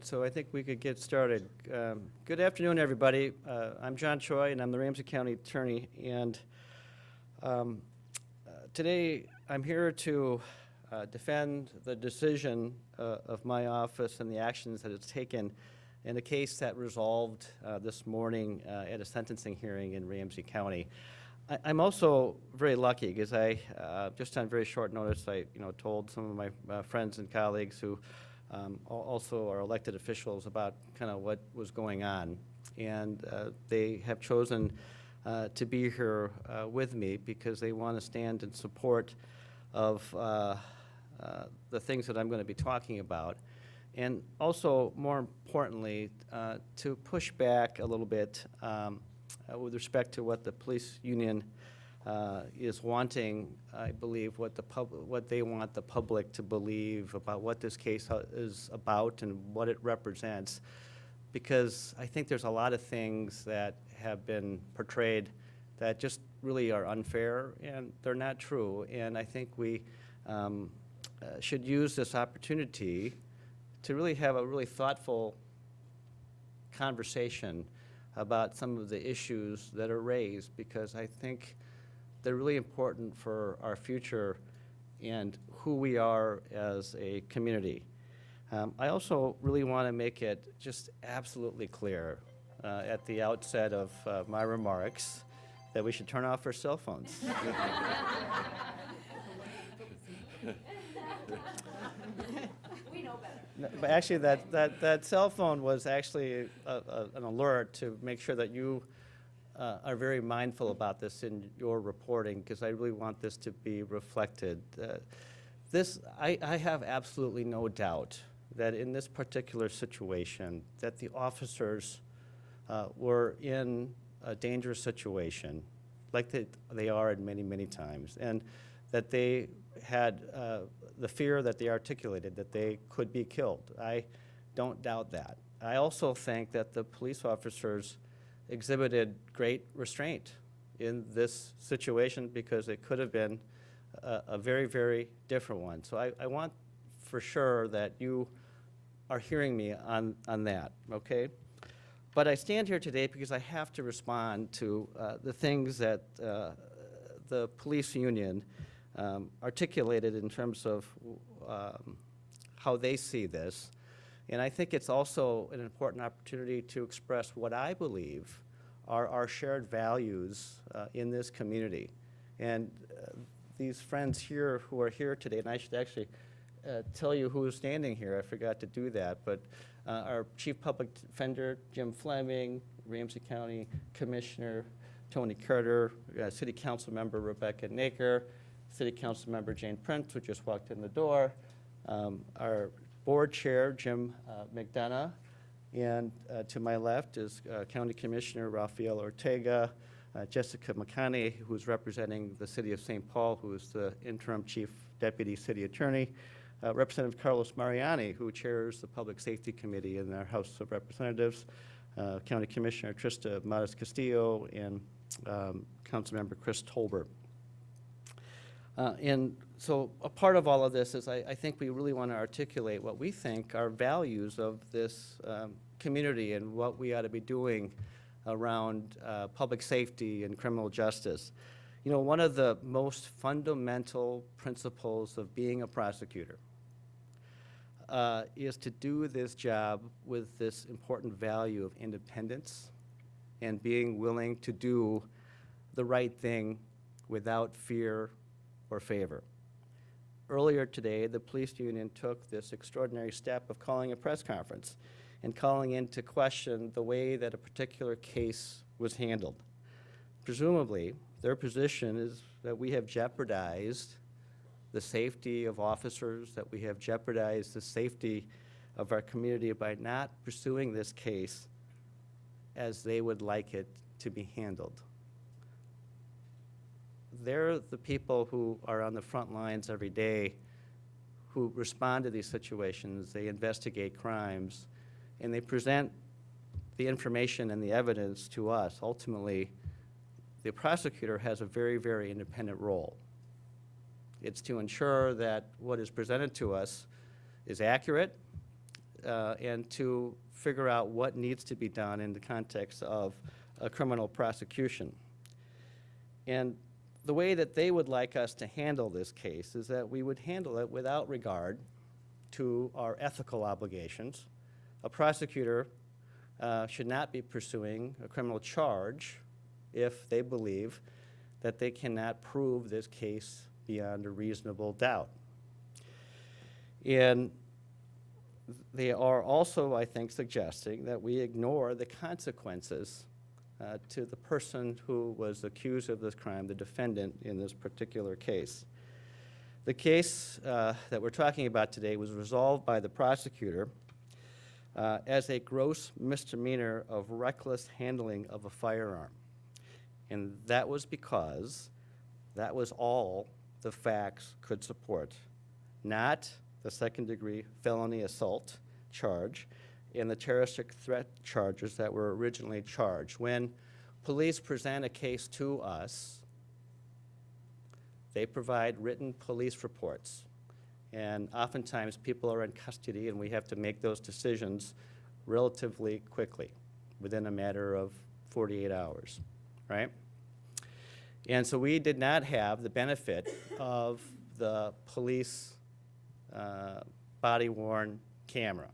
so I think we could get started. Um, Good afternoon, everybody. Uh, I'm John Choi, and I'm the Ramsey County Attorney, and um, uh, today I'm here to uh, defend the decision uh, of my office and the actions that it's taken in a case that resolved uh, this morning uh, at a sentencing hearing in Ramsey County. I- I'm also very lucky because I, just on very short notice, I, you know, told some of my friends and colleagues who um, al- also our elected officials about kind of what was going on. And uh, they have chosen uh, to be here uh, with me because they want to stand in support of uh, uh, the things that I'm going to be talking about. And also, more importantly, uh, to push back a little bit um, uh, with respect to what the police union uh, is wanting, I believe, what the pub, what they want the public to believe about what this case is about and what it represents. Because I think there's a lot of things that have been portrayed that just really are unfair and they're not true. And I think we um, uh, should use this opportunity to really have a really thoughtful conversation about some of the issues that are raised because I think they're really important for our future and who we are as a community. Um, I also really want to make it just absolutely clear uh, at the outset of uh, my remarks that we should turn off our cell phones. We know better. But actually, that, that, that cell phone was actually a, a, an alert to make sure that you uh, are very mindful about this in your reporting, because I really want this to be reflected. Uh, This, I, I have absolutely no doubt that in this particular situation, that the officers uh, were in a dangerous situation, like they, they are in many, many times, and that they had uh, the fear that they articulated that they could be killed. I don't doubt that. I also think that the police officers exhibited great restraint in this situation because it could have been a, a very, very different one. So I, I want for sure that you are hearing me on, on that, okay? But I stand here today because I have to respond to uh, the things that uh, the police union um, articulated in terms of um, how they see this. And I think it's also an important opportunity to express what I believe are our shared values uh, in this community. And uh, these friends here who are here today, and I should actually uh, tell you who is standing here, I forgot to do that, but uh, our Chief Public Defender, Jim Fleming, Ramsey County Commissioner Tony Carter, uh, City Council Member Rebecca Noecker, City Council Member Jane Prince, who just walked in the door, um, our Board Chair, Jim uh, McDonough, and uh, to my left is uh, County Commissioner Rafael Ortega, uh, Jessica McConney, who's representing the City of St. Paul, who is the interim Chief Deputy City Attorney, uh, Representative Carlos Mariani, who chairs the Public Safety Committee in our House of Representatives, uh, County Commissioner Trista MatasCastillo, and um, Councilmember Chris Tolbert. Uh, And so a part of all of this is I, I think we really want to articulate what we think are values of this um, community and what we ought to be doing around uh, public safety and criminal justice. You know, one of the most fundamental principles of being a prosecutor uh, is to do this job with this important value of independence and being willing to do the right thing without fear or favor. Earlier today, the police union took this extraordinary step of calling a press conference and calling into question the way that a particular case was handled. Presumably, their position is that we have jeopardized the safety of officers, that we have jeopardized the safety of our community by not pursuing this case as they would like it to be handled. They're the people who are on the front lines every day who respond to these situations. They investigate crimes, and they present the information and the evidence to us. Ultimately, the prosecutor has a very, very independent role. It's to ensure that what is presented to us is accurate, uh, and to figure out what needs to be done in the context of a criminal prosecution. And the way that they would like us to handle this case is that we would handle it without regard to our ethical obligations. A prosecutor uh, should not be pursuing a criminal charge if they believe that they cannot prove this case beyond a reasonable doubt. And they are also, I think, suggesting that we ignore the consequences uh, to the person who was accused of this crime, the defendant in this particular case. The case uh, that we're talking about today was resolved by the prosecutor uh, as a gross misdemeanor of reckless handling of a firearm. And that was because that was all the facts could support, not the second-degree felony assault charge and the terroristic threat charges that were originally charged. When police present a case to us, they provide written police reports. And oftentimes, people are in custody, and we have to make those decisions relatively quickly, within a matter of 48 hours, right? And so we did not have the benefit of the police uh, body-worn camera.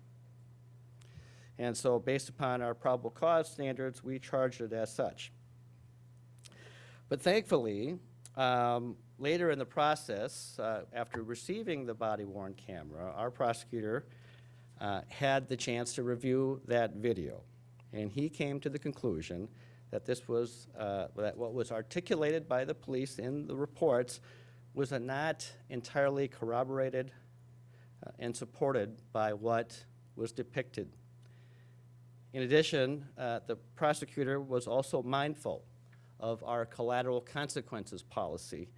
And so based upon our probable cause standards, we charged it as such. But thankfully, um, later in the process, uh, after receiving the body-worn camera, our prosecutor uh, had the chance to review that video. And he came to the conclusion that this was, uh, that what was articulated by the police in the reports was not entirely corroborated uh, and supported by what was depicted. In addition, uh, the prosecutor was also mindful of our collateral consequences policy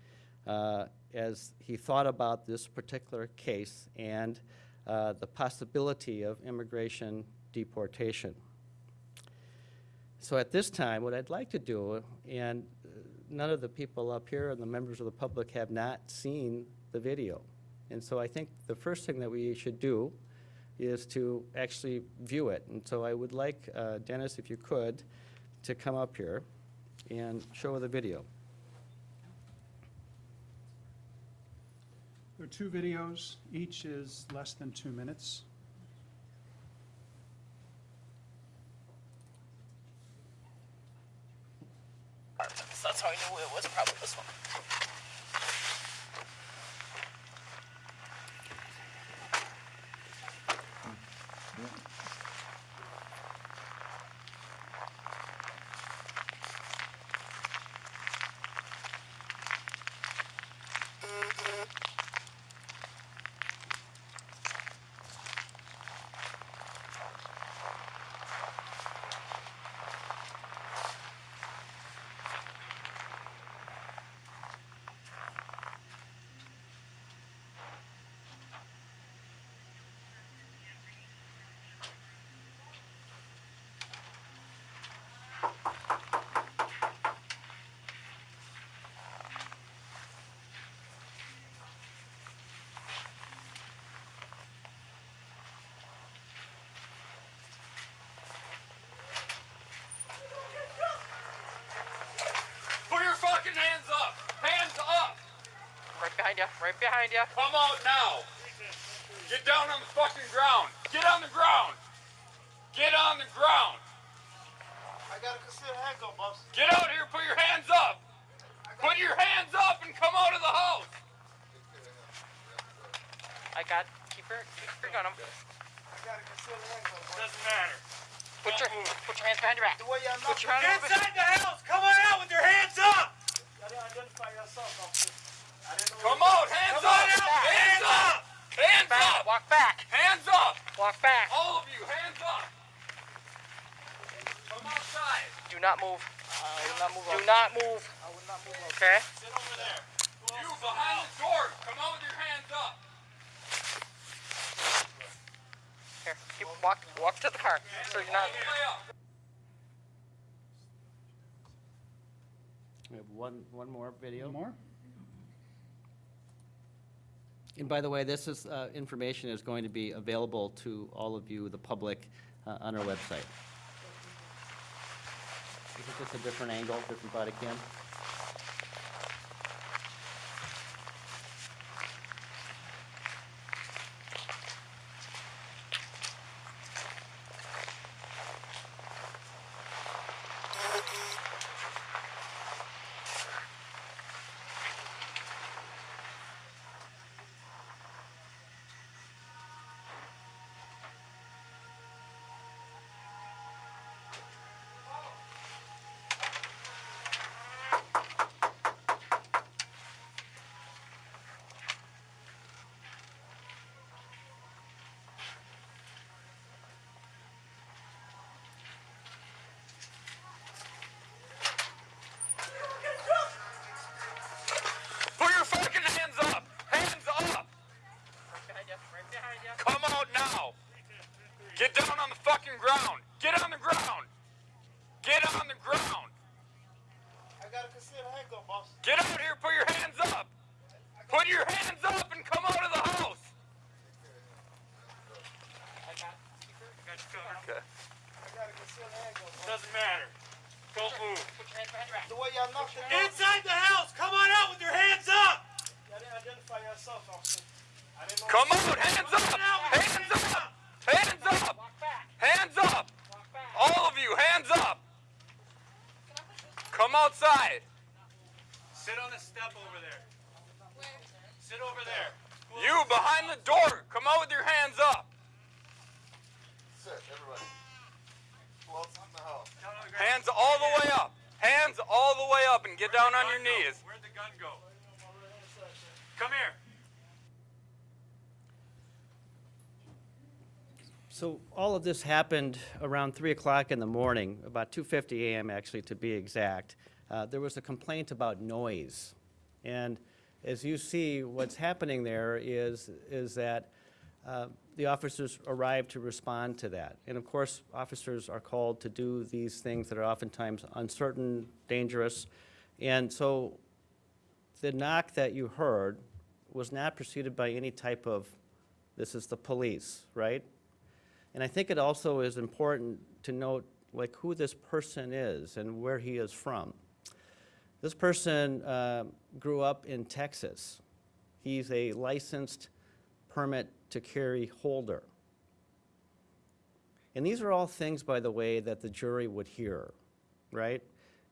uh, as he thought about this particular case and uh, the possibility of immigration deportation. So at this time, what I'd like to do, and uh, none of the people up here and the members of the public have not seen the video. And so I think the first thing that we should do is to actually view it. And so I would like, uh, Dennis, if you could, to come up here and show the video. There are two videos, each is less than two minutes. So that's how I knew it was probably this one. Put your fucking hands up! Hands up! Right behind you. Right behind you. Come out now! Get down on the fucking ground! Get on the ground! Get on the ground! I got a concealed handgun, boss. Get out here! Put your hands up! Put your hands up and come out of the house! I got. Keep your keep your gun. 'em. I got a concealed handgun, boss. Doesn't matter. Put your put your hands behind your back. The way y'all Put your hands over. Inside the house! Come on out with your hands up! Y'all didn't identify yourself, officer. I didn't know Come where out! Hands Come up! on out. Hands up! Hands Back. up! Walk back. Hands up! Walk back. All of you, hands up! Come outside! Do not move. I will not move Do out. not move. I will not move. Okay. Sit over there. You behind the doors, come out with your hands up! Here. Keep walk walk to the car. So you're not. All the way up. We have one, one more video. One more? And by the way, this is, uh, information is going to be available to all of you, the public, uh, on our website. Is it just a different angle, different body cam? Fucking ground! Get on the ground! Get on the ground! I got a concealed handgun, boss. Get out here, put your hands up! Put your hands up and come out of the house! Okay. I got a concealed handgun, boss. Doesn't matter. Don't move. The way y'all knocked it Inside the house! Come on out with your hands up! y'all didn't identify yourself, officer. I didn't know. Come out! Hands up! Hands up! Hands up! Hands up! All of you, hands up! Come outside. Sit on the step over there. Sit over there. You behind the door, come out with your hands up. Sit, everybody. Who else in the house? Down on the ground. Hands all the way up. Hands all the way up and get down on your knees. Where'd the gun go? Come here. So all of this happened around 3 o'clock in the morning, about 2:50 a.m. actually, to be exact. Uh, There was a complaint about noise. And as you see, what's happening there is, is that uh, the officers arrived to respond to that. And of course, officers are called to do these things that are oftentimes uncertain, dangerous. And so the knock that you heard was not preceded by any type of, this is the police, right? And I think it also is important to note like who this person is and where he is from. This person uh, grew up in Texas. He's a licensed permit to carry holder. And these are all things, by the way, that the jury would hear, right?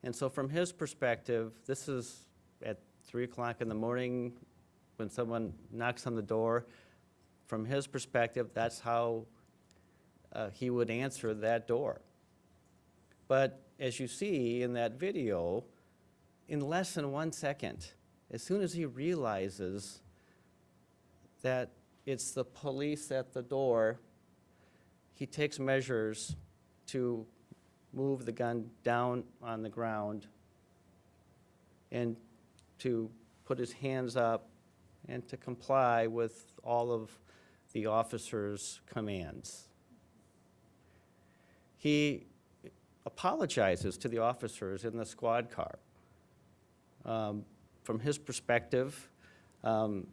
And so from his perspective, this is at 3 o'clock in the morning when someone knocks on the door. From his perspective, that's how uh, he would answer that door. But as you see in that video, in less than one second, as soon as he realizes that it's the police at the door, he takes measures to move the gun down on the ground and to put his hands up and to comply with all of the officer's commands. He apologizes to the officers in the squad car. Um, From his perspective, um,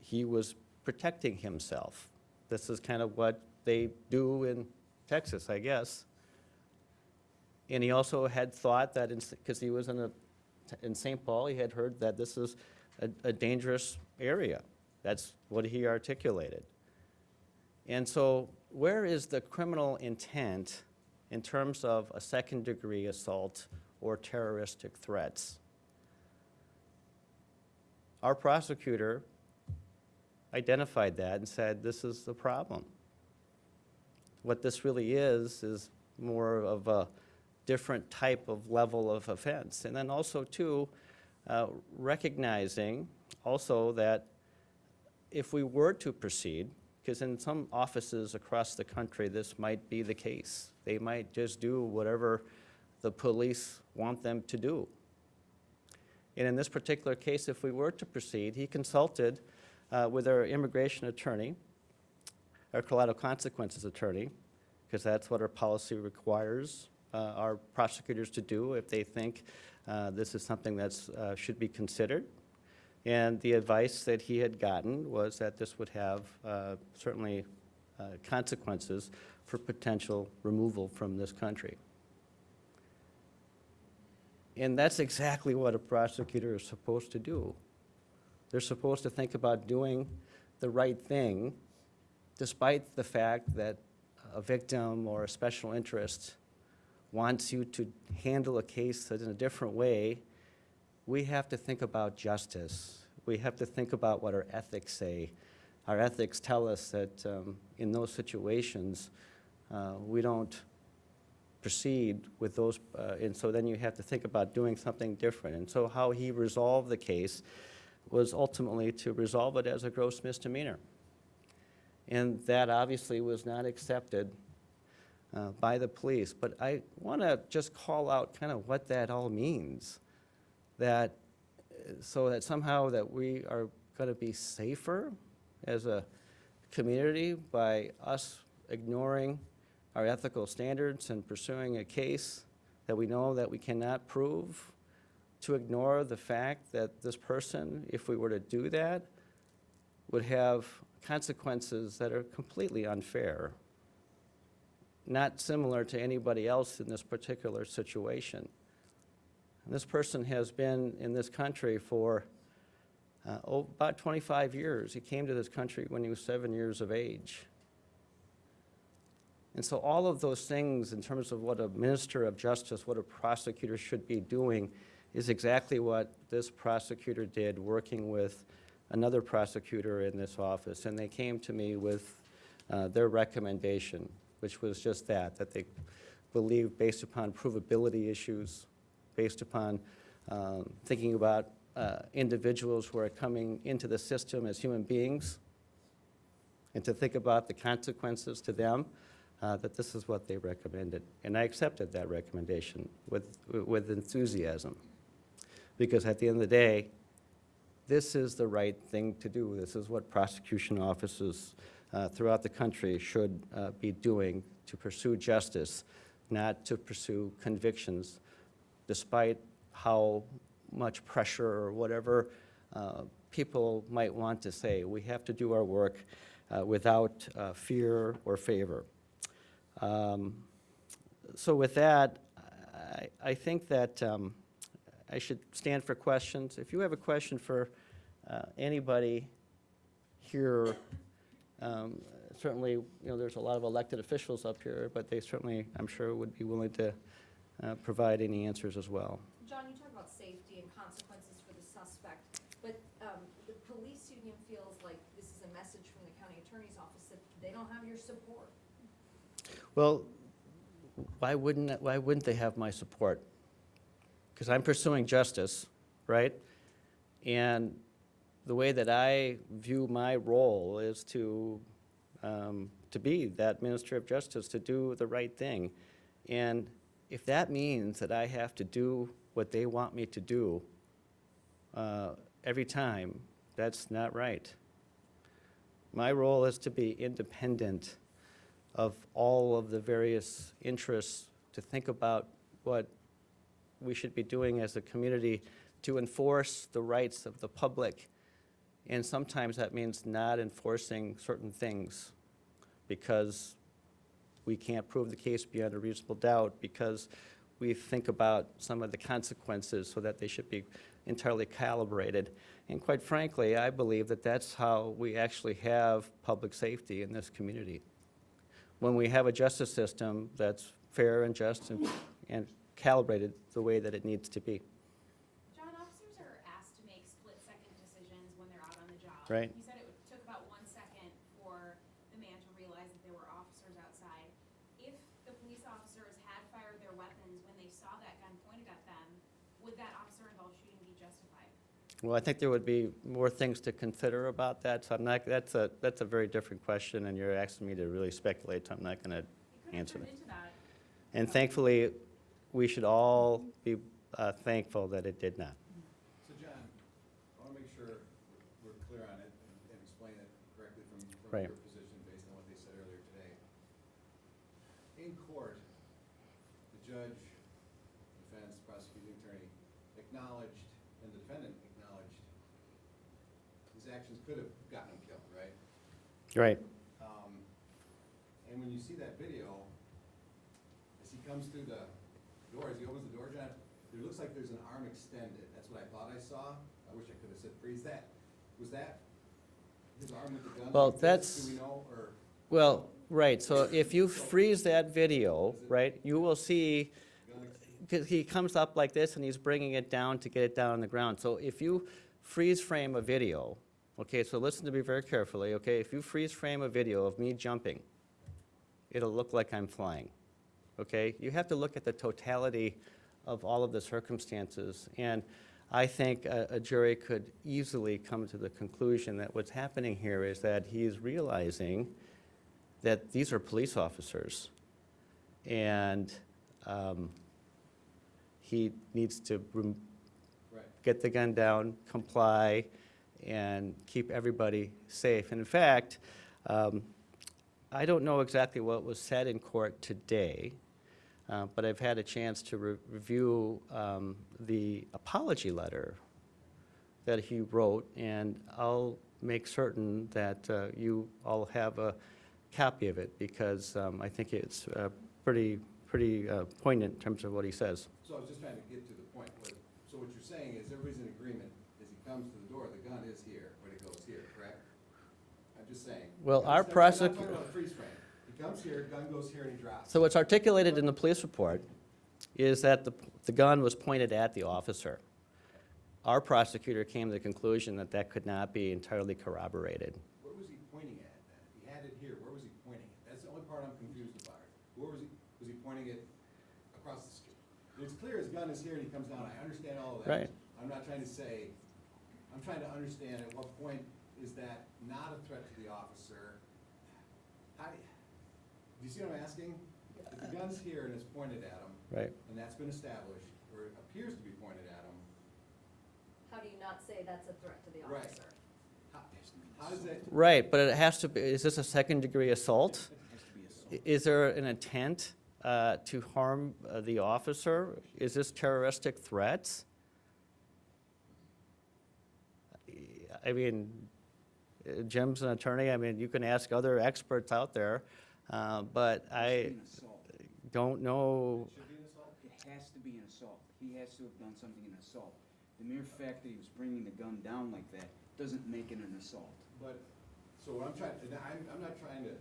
he- was protecting himself. This is kind of what they do in Texas, I guess. And he also had thought that, because he was in a, in St. Paul, he had heard that this is a, a dangerous area. That's what he articulated. And so where is the criminal intent in terms of a second-degree assault or terroristic threats? Our prosecutor identified that and said, this is the problem. What this really is, is more of a different type of level of offense. And then also, too, uh, recognizing also that if we were to proceed, because in some offices across the country, this might be the case. They might just do whatever the police want them to do. And in this particular case, if we were to proceed, he consulted uh, with our immigration attorney, our collateral consequences attorney, because that's what our policy requires uh, our prosecutors to do if they think uh, this is something that should be considered. And the advice that he had gotten was that this would have uh, certainly uh, consequences for potential removal from this country. And that's exactly what a prosecutor is supposed to do. They're supposed to think about doing the right thing despite the fact that a victim or a special interest wants you to handle a case in a different way, we have to think about justice. We have to think about what our ethics say. Our ethics tell us that um, in those situations, uh, we don't proceed with those, uh, and so then you have to think about doing something different. And so how he resolved the case was ultimately to resolve it as a gross misdemeanor. And that obviously was not accepted uh, by the police. But I want to just call out kind of what that all means. That, so that somehow that we are going to be safer as a community by us ignoring our ethical standards and pursuing a case that we know that we cannot prove, to ignore the fact that this person, if we were to do that, would have consequences that are completely unfair, not similar to anybody else in this particular situation. And this person has been in this country for uh, oh, about 25 years. He came to this country when he was seven years of age. And so all of those things in terms of what a minister of justice, what a prosecutor should be doing is exactly what this prosecutor did working with another prosecutor in this office. And they came to me with uh, their recommendation, which was just that, that they believe based upon provability issues, based upon um, thinking about uh, individuals who are coming into the system as human beings, and to think about the consequences to them, uh, that this is what they recommended. And I accepted that recommendation with, with enthusiasm. Because at the end of the day, this is the right thing to do. This is what prosecution offices uh, throughout the country should uh, be doing to pursue justice, not to pursue convictions, despite how much pressure or whatever uh, people might want to say. We have to do our work uh, without uh, fear or favor. Um, So with that, I, I think that um, I should stand for questions. If you have a question for uh, anybody here, um, certainly, you know, there's a lot of elected officials up here, but they certainly, I'm sure, would be willing to uh, provide any answers as well. John, you talk about safety and consequences for the suspect, but um, the police union feels like this is a message from the county attorney's office that they don't have your support. Well, why wouldn't, why wouldn't they have my support? Because I'm pursuing justice, right? And the way that I view my role is to, um, to be that minister of justice, to do the right thing. And if that means that I have to do what they want me to do uh, every time, that's not right. My role is to be independent of all of the various interests, to think about what we should be doing as a community to enforce the rights of the public. And sometimes that means not enforcing certain things because we can't prove the case beyond a reasonable doubt, because we think about some of the consequences so that they should be entirely calibrated. And quite frankly, I believe that that's how we actually have public safety in this community when we have a justice system that's fair and just and, and calibrated the way that it needs to be. John, officers are asked to make split-second decisions when they're out on the job. Right. You said it took about one second for the man to realize that there were officers outside. If the police officers had fired their weapons when they saw that gun pointed at them, would that officer-involved shooting be justified? Well, I think there would be more things to consider about that, so I'm not, that's a, that's a very different question, and you're asking me to really speculate, so I'm not going to It could have answer that. into that. And thankfully, we should all be uh, thankful that it did not. So John, I want to make sure we're clear on it and- and explain it correctly from, from Right. your position based on what they said earlier today. In court, the judge, defense, prosecuting attorney acknowledged, and the defendant acknowledged actions could have gotten him killed, right? Right. Um, and when you see that video, as he comes through the door, as he opens the door, John, there looks like there's an arm extended. That's what I thought I saw. I wish I could have said freeze that. Was that his arm with the gun? Well, like that's- Do we know, or? Well, right, so if you freeze that video, right, you will see, because he comes up like this and he's bringing it down to get it down on the ground. So if you freeze frame a video, okay, so listen to me very carefully, okay? If you freeze frame a video of me jumping, it'll look like I'm flying, okay? You have to look at the totality of all of the circumstances. And I think a, a jury could easily come to the conclusion that what's happening here is that he's realizing that these are police officers. And um, he needs to Right. get the gun down, comply, and keep everybody safe. And in fact, um, I don't know exactly what was said in court today, uh, but I've had a chance to re- review um, the apology letter that he wrote, and I'll make certain that uh, you all have a copy of it, because um, I think it's uh, pretty, pretty uh, poignant in terms of what he says. So I was just trying to get to the point where, so what you're saying is everybody's in agreement, as he comes to the is here, but it goes here, correct? I'm just saying. Well, our I'm not prosec- talking about a freeze frame. He comes here, gun goes here, and he drops. So what's articulated in the police report is that the, the gun was pointed at the officer. Our prosecutor came to the conclusion that that could not be entirely corroborated. Where was he pointing at then? He had it here, where was he pointing it? That's the only part I'm confused about. Where was he, was he pointing it across the street? It's clear his gun is here and he comes down, I understand all of that. Right. I'm not trying to say, I'm trying to understand at what point is that not a threat to the officer? How do you, do you see what I'm asking? If the gun's here and it's pointed at him, Right. and that's been established, or it appears to be pointed at him, How do you not say that's a threat to the Right. officer? how, how does that? Right, but it has to be, is this a second-degree assault? I- Is there an intent uh, to harm uh, the officer? Is this terroristic threats? I mean, uh, Jim's an attorney, I mean, you can ask other experts out there, uh, but I don't know, Should be an assault? It has to be an assault. He has to have done something in assault. The mere fact that he was bringing the gun down like that doesn't make it an assault. But, so what I'm trying, and I'm, I'm not trying to,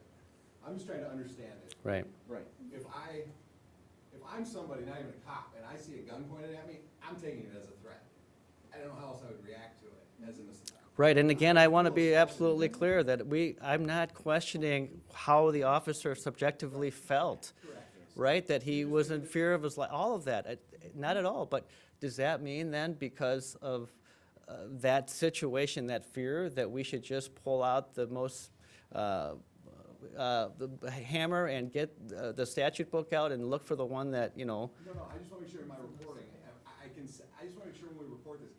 I'm just trying to understand it. right, Right. If I, if I'm somebody, not even a cop, and I see a gun pointed at me, I'm taking it as a threat. I don't know how else I would react to it, as an, ass- right, and again, I want to be absolutely clear that we, I'm not questioning how the officer subjectively felt. right? That he was in fear of his life, all of that, not at all. But does that mean then, because of uh, that situation, that fear, that we should just pull out the most, uh, uh, the hammer and get uh, the statute book out and look for the one that, you know, no, no, I just wanna make sure in my reporting, I, I can, I just wanna make sure when we report this,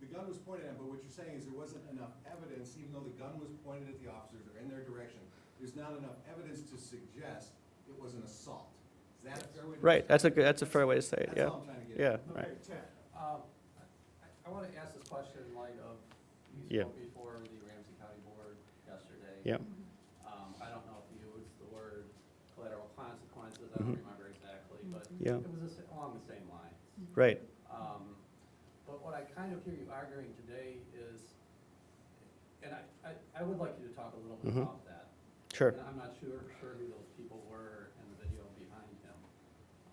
the gun was pointed at him, but what you're saying is there wasn't enough evidence, even though the gun was pointed at the officers or in their direction, there's not enough evidence to suggest it was an assault. Is that a fair way to? right, that's a good, that's a fair way to say it, That's yeah. all I'm trying to get at. Yeah, right. Um, I- I want to ask this question in light of, Yeah. spoke before the Ramsey County Board yesterday. Yeah, Um, I don't know if you used the word collateral consequences, I don't Mhm. remember exactly, but Yeah. it was the sa- along the same lines. right, Um, But what I kind of hear you arguing today is, and I, I, I would like you to talk a little bit Mhm. about that. sure, And I'm not sure, sure who those people were in the video behind him.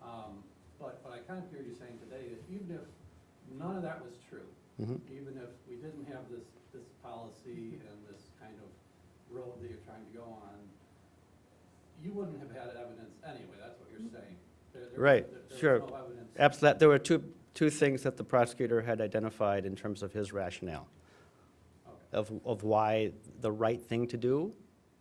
Um, But, but I kind of hear you saying today that even if none of that was true, Mhm. even if we didn't have this, this policy and this kind of road that you're trying to go on, you wouldn't have had evidence anyway, that's what you're saying. There- there- Right, there- there sure. was no evidence. absolutely. There were two, two things that the prosecutor had identified in terms of his rationale. Okay. of, of why the right thing to do,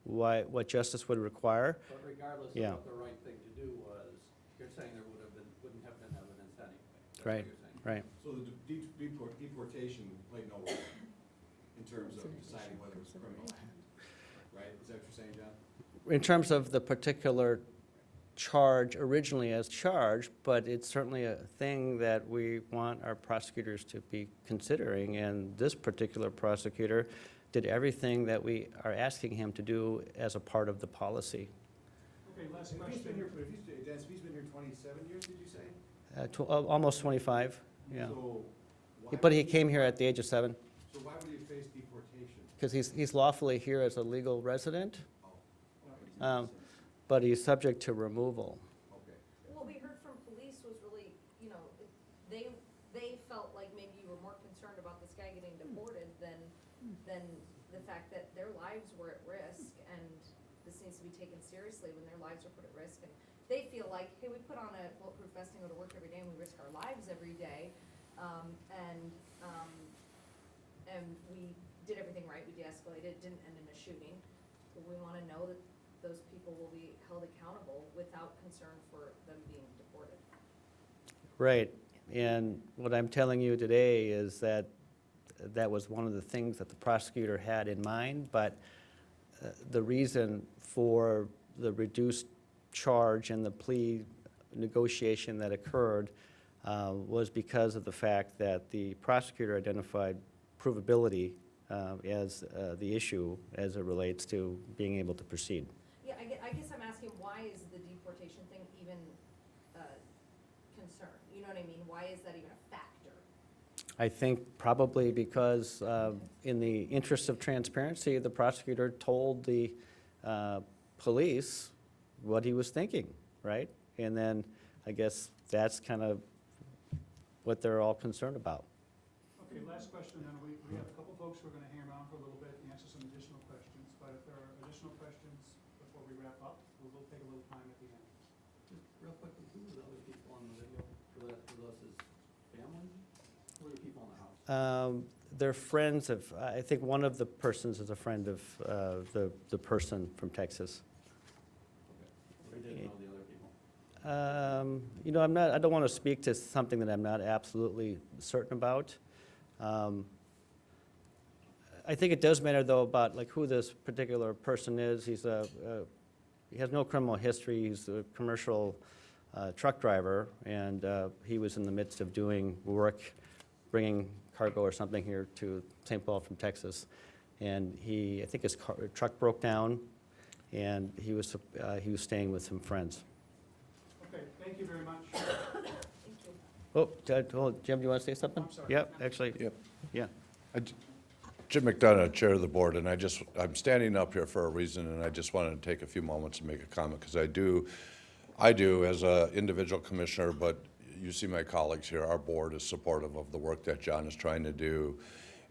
why, what justice would require. But regardless of what the right thing to do was, you're saying there would have been, wouldn't have been evidence anyway. That's what Right, you're right. So the de- deport- deportation played no role in terms of deciding whether it was a criminal act, right? Is that what you're saying, John? In terms of the particular charge originally as charged, but it's certainly a thing that we want our prosecutors to be considering, and this particular prosecutor did everything that we are asking him to do as a part of the policy. Okay, last If he's been here, if he's, Dennis, if he's been here twenty-seven years, did you say? Uh, tw- al- Almost 25, yeah. So why But he would came here at the age of seven, So why would he face deportation? because he's he's lawfully here as a legal resident, Oh, um, but he's subject to removal. okay. What we heard from police was really, you know, they, they felt like maybe you were more concerned about this guy getting deported than, than the fact that their lives were at risk, and this needs to be taken seriously when their lives are put at risk, and they feel like, hey, we put on a bulletproof vest and go to work every day, and we risk our lives every day, um, and, um, and we did everything right, we de-escalated, it didn't end in a shooting. We wanna know that those people will be held accountable without concern for them being deported. Right, and what I'm telling you today is that that was one of the things that the prosecutor had in mind, but uh, the reason for the reduced charge and the plea negotiation that occurred uh, was because of the fact that the prosecutor identified provability uh, as uh, the issue as it relates to being able to proceed. Yeah, I guess, I guess I'm asking, why is the deportation thing even a concern? You know what I mean? Why is that even a factor? I think probably because, uh, in the interest of transparency, the prosecutor told the uh, police what he was thinking, right? And then I guess that's kind of what they're all concerned about. Okay, last question, then we, we have a couple folks who are gonna hang around for a little bit and answer some additional questions, but if there are additional questions before we wrap up, we will take a little time at the end. Just real quick, who are the other people on the video? Were that, were those his family? Who are the people in the house? Um, They're friends of, I think one of the persons is a friend of uh, the the person from Texas. Okay. We didn't know the other people. Um, You know, I'm not, I don't want to speak to something that I'm not absolutely certain about. Um, I think it does matter, though, about like who this particular person is. He's a, a- he has no criminal history. He's a commercial uh, truck driver, and uh, he was in the midst of doing work, bringing cargo or something here to St. Paul from Texas. And he, I think his car, truck broke down, and he was, uh, he was staying with some friends. Okay, thank you very much. Thank you. Oh, Ted, Jim, do you want to say something? I'm sorry. Yep, actually, Yep. yeah. Jim McDonough, Chair of the Board, and I just, I'm standing up here for a reason, and I just wanted to take a few moments to make a comment, because I do, I do as an individual commissioner, but you see my colleagues here, our board is supportive of the work that John is trying to do.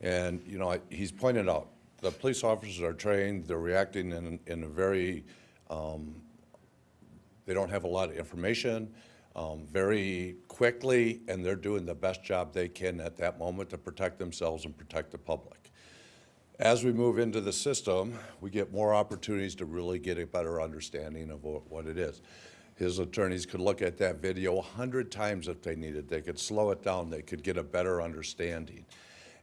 And, you know, I- he's pointed out, the police officers are trained, they're reacting in, in a very, um, they don't have a lot of information, um, very quickly, and they're doing the best job they can at that moment to protect themselves and protect the public. As we move into the system, we get more opportunities to really get a better understanding of what, it is. His attorneys could look at that video a hundred times if they needed. They could slow it down. They could get a better understanding.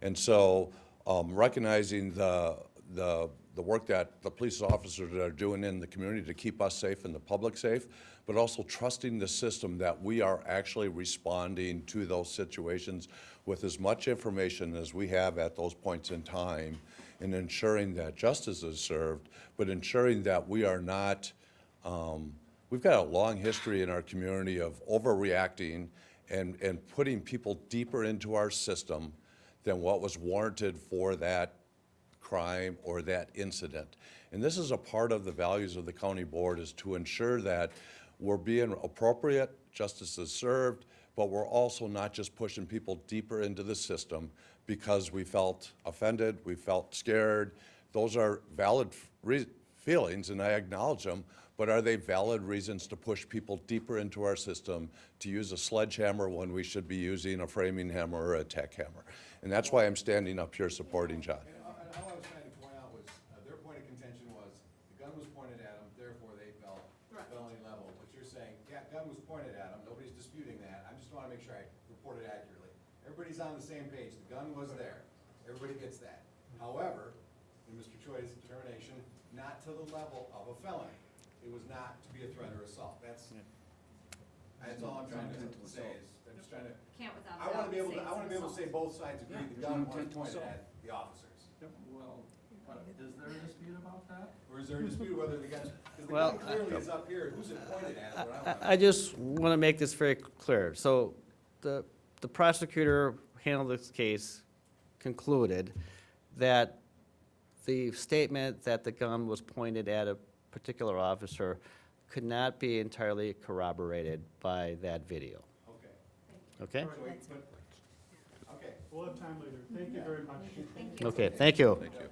And so, um, recognizing the, the, the work that the police officers are doing in the community to keep us safe and the public safe, but also trusting the system that we are actually responding to those situations with as much information as we have at those points in time and ensuring that justice is served, but ensuring that we are not, um, we've got a long history in our community of overreacting and, and putting people deeper into our system than what was warranted for that crime or that incident. And this is a part of the values of the county board is to ensure that we're being appropriate, justice is served, but we're also not just pushing people deeper into the system because we felt offended, we felt scared. Those are valid feelings and I acknowledge them, but are they valid reasons to push people deeper into our system to use a sledgehammer when we should be using a framing hammer or a tack hammer? And that's why I'm standing up here supporting John. And all and all I was trying to point out was, uh, their point of contention was, the gun was pointed at them, therefore they felt felony level. What you're saying, yeah, gun was pointed at them, nobody's disputing that, I just wanna make sure I report it accurately. Everybody's on the same page, the gun was there, everybody gets that. However, in Mr. Choi's determination, not to the level of a felony. It was not to be a threat or assault, that's, that's all I'm trying to say is, I'm just trying to, Can't without I wanna be able to, I wanna be able to say both sides agree, the gun was pointed at the officers. Well, Is there a dispute about that? Or is there a dispute whether the gun, because the Well, gun clearly is up here, who's it pointed at, is what I I- want to I just want to make this very clear. So the, the prosecutor who handled this case concluded that the statement that the gun was pointed at a particular officer could not be entirely corroborated by that video. Okay. Okay? So we- but- Okay. We'll have time later. Thank you very much. Okay, thank you. Thank you.